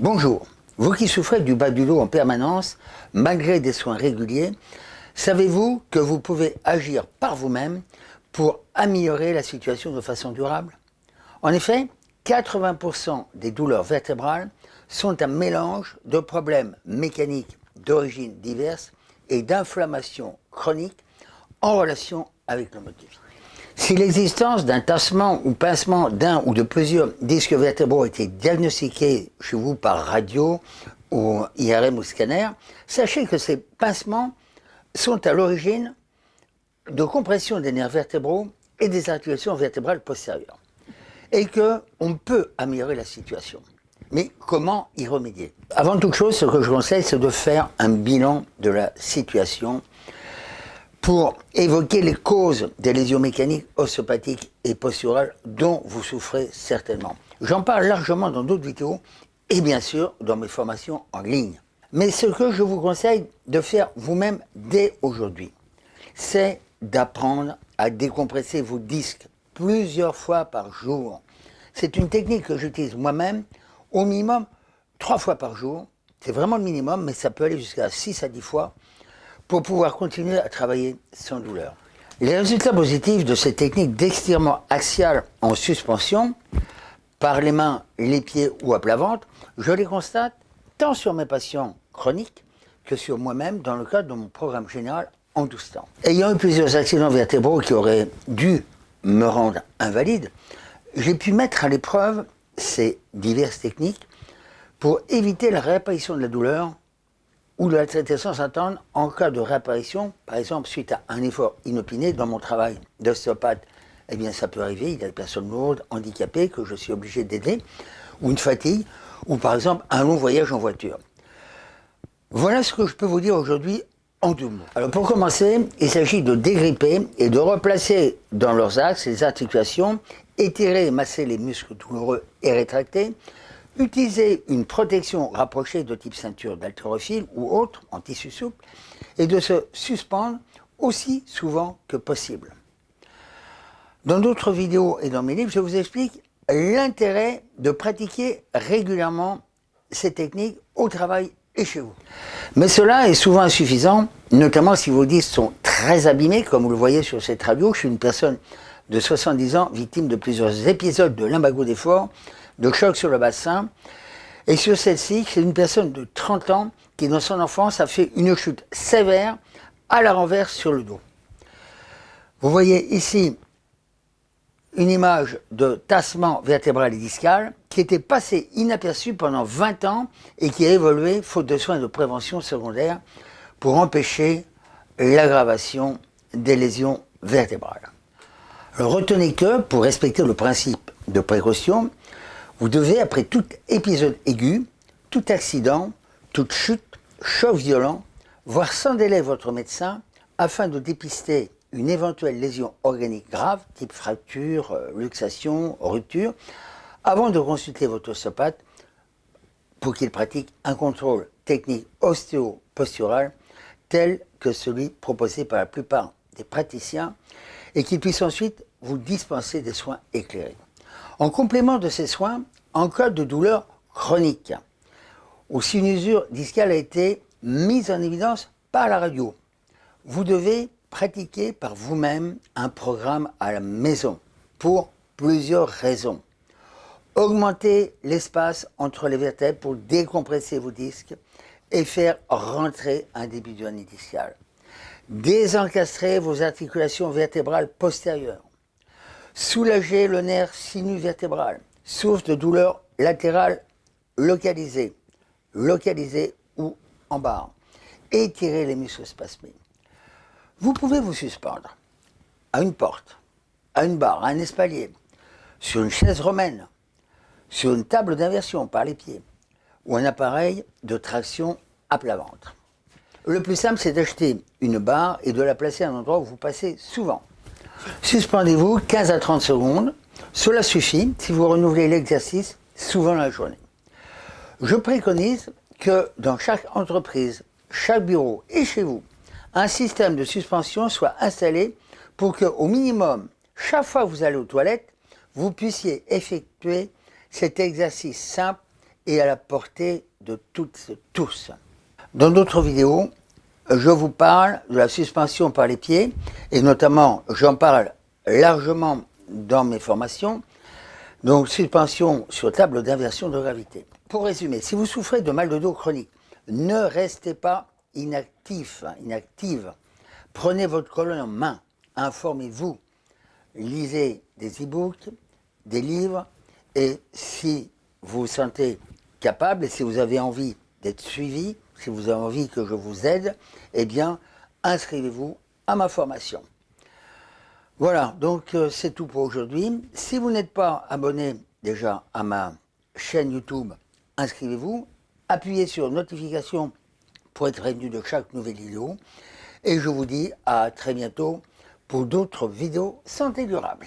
Bonjour, vous qui souffrez du bas du dos en permanence, malgré des soins réguliers, savez-vous que vous pouvez agir par vous-même pour améliorer la situation de façon durable? En effet, 80% des douleurs vertébrales sont un mélange de problèmes mécaniques d'origine diverses et d'inflammation chronique en relation avec le vie. Si l'existence d'un tassement ou pincement d'un ou de plusieurs disques vertébraux était diagnostiquée chez vous par radio ou IRM ou scanner, sachez que ces pincements sont à l'origine de compression des nerfs vertébraux et des articulations vertébrales postérieures. Et qu'on peut améliorer la situation. Mais comment y remédier? Avant toute chose, ce que je conseille, c'est de faire un bilan de la situation pour évoquer les causes des lésions mécaniques, osteopathiques et posturales dont vous souffrez certainement. J'en parle largement dans d'autres vidéos et bien sûr dans mes formations en ligne. Mais ce que je vous conseille de faire vous-même dès aujourd'hui, c'est d'apprendre à décompresser vos disques plusieurs fois par jour. C'est une technique que j'utilise moi-même au minimum trois fois par jour. C'est vraiment le minimum, mais ça peut aller jusqu'à 6 à 10 fois pour pouvoir continuer à travailler sans douleur. Les résultats positifs de cette technique d'extirement axial en suspension, par les mains, les pieds ou à plat ventre, je les constate tant sur mes patients chroniques que sur moi-même dans le cadre de mon programme général en 12 temps. Ayant eu plusieurs accidents vertébraux qui auraient dû me rendre invalide, j'ai pu mettre à l'épreuve ces diverses techniques pour éviter la réapparition de la douleur ou de la traiter sans attendre en cas de réapparition, par exemple suite à un effort inopiné dans mon travail d'ostéopathe. Eh bien, ça peut arriver, il y a des personnes lourdes, handicapées, que je suis obligé d'aider, ou une fatigue, ou par exemple un long voyage en voiture. Voilà ce que je peux vous dire aujourd'hui en deux mots. Alors pour commencer, il s'agit de dégripper et de replacer dans leurs axes les articulations, étirer et masser les muscles douloureux et rétractés, utiliser une protection rapprochée de type ceinture d'haltérophile ou autre, en tissu souple, et de se suspendre aussi souvent que possible. Dans d'autres vidéos et dans mes livres, je vous explique l'intérêt de pratiquer régulièrement ces techniques au travail et chez vous. Mais cela est souvent insuffisant, notamment si vos disques sont très abîmés, comme vous le voyez sur cette radio. Je suis une personne de 70 ans, victime de plusieurs épisodes de limbago d'effort, de choc sur le bassin. Et sur celle-ci, c'est une personne de 30 ans qui, dans son enfance, a fait une chute sévère à la renverse sur le dos. Vous voyez ici une image de tassement vertébral et discal qui était passé inaperçu pendant 20 ans et qui a évolué faute de soins de prévention secondaire pour empêcher l'aggravation des lésions vertébrales. retenez que, pour respecter le principe de précaution, vous devez, après tout épisode aigu, tout accident, toute chute, choc violent, voir sans délai votre médecin afin de dépister une éventuelle lésion organique grave, type fracture, euh, luxation, rupture, avant de consulter votre ostéopathe pour qu'il pratique un contrôle technique ostéo-postural tel que celui proposé par la plupart des praticiens et qu'il puisse ensuite vous dispenser des soins éclairés. En complément de ces soins, en cas de douleur chronique, où si une usure discale a été mise en évidence par la radio, vous devez pratiquer par vous-même un programme à la maison pour plusieurs raisons. Augmenter l'espace entre les vertèbres pour décompresser vos disques et faire rentrer un début de discal. Désencastrer vos articulations vertébrales postérieures Soulager le nerf sinus-vertébral, source de douleur latérale localisée, localisée ou en barre. Étirer les muscles spasmés. Vous pouvez vous suspendre à une porte, à une barre, à un espalier, sur une chaise romaine, sur une table d'inversion par les pieds, ou un appareil de traction à plat ventre. Le plus simple, c'est d'acheter une barre et de la placer à un endroit où vous passez souvent. Suspendez-vous 15 à 30 secondes. Cela suffit si vous renouvelez l'exercice souvent la journée. Je préconise que dans chaque entreprise, chaque bureau et chez vous, un système de suspension soit installé pour que, au minimum, chaque fois que vous allez aux toilettes, vous puissiez effectuer cet exercice simple et à la portée de toutes et tous. Dans d'autres vidéos, je vous parle de la suspension par les pieds et notamment j'en parle largement dans mes formations. Donc suspension sur table d'inversion de gravité. Pour résumer, si vous souffrez de mal de dos chronique, ne restez pas inactif, inactive. Prenez votre colonne en main, informez-vous, lisez des e-books, des livres et si vous vous sentez capable et si vous avez envie d'être suivi, si vous avez envie que je vous aide, eh bien, inscrivez-vous à ma formation. Voilà, donc euh, c'est tout pour aujourd'hui. Si vous n'êtes pas abonné déjà à ma chaîne YouTube, inscrivez-vous, appuyez sur notification pour être prévenu de chaque nouvelle vidéo. Et je vous dis à très bientôt pour d'autres vidéos santé durable.